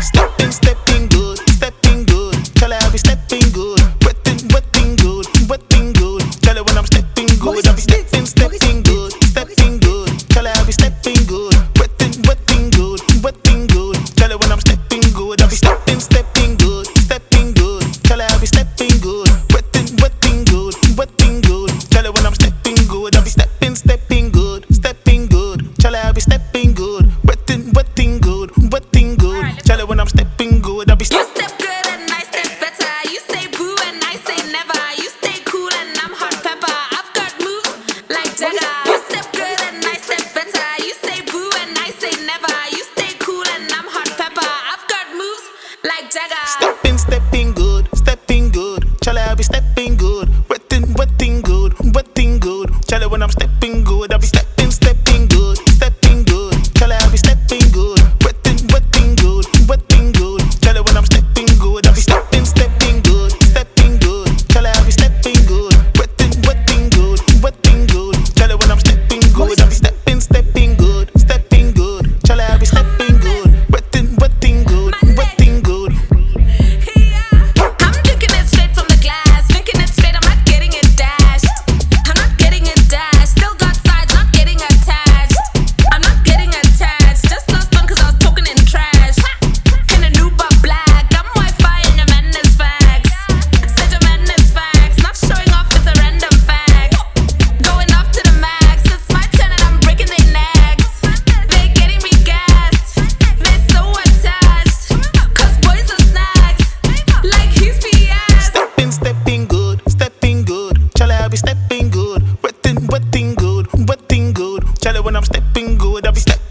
Stepping, stepping good, stepping it with thing good. With thing good tell her when i'm stepping good, putting what thing good, what thing good, tell her when I be stepping Stepping, stepping stepping good, I be stepping.